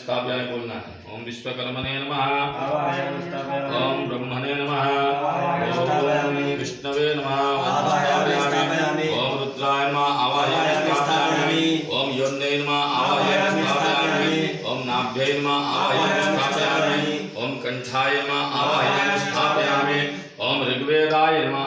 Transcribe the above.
स्थापयाय बोलना है ओम विश्वकर्मणे नमः ओम ब्रह्मणे नमः आवाहयामि ओम विष्णवे नमः ओम रुद्राय नमः आवाहय स्थापयामि ओम योन्ये नमः आवाहय स्थापयामि ओम नाभ्ये नमः आवाहय स्थापयामि ओम कंठाय नमः आवाहय स्थापयामि ओम ऋग्वेदाय नमः